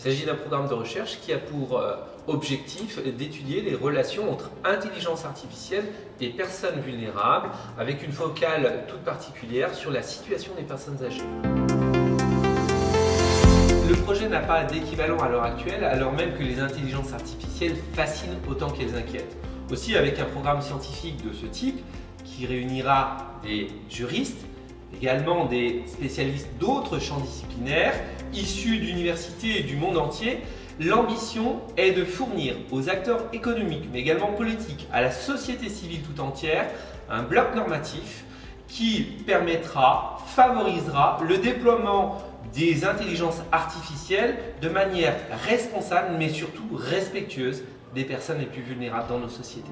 Il s'agit d'un programme de recherche qui a pour euh, objectif d'étudier les relations entre intelligence artificielle et personnes vulnérables, avec une focale toute particulière sur la situation des personnes âgées. Le projet n'a pas d'équivalent à l'heure actuelle, alors même que les intelligences artificielles fascinent autant qu'elles inquiètent. Aussi, avec un programme scientifique de ce type, qui réunira des juristes, également des spécialistes d'autres champs disciplinaires, issus d'universités et du monde entier, l'ambition est de fournir aux acteurs économiques, mais également politiques, à la société civile tout entière, un bloc normatif qui permettra, favorisera le déploiement des intelligences artificielles de manière responsable, mais surtout respectueuse des personnes les plus vulnérables dans nos sociétés.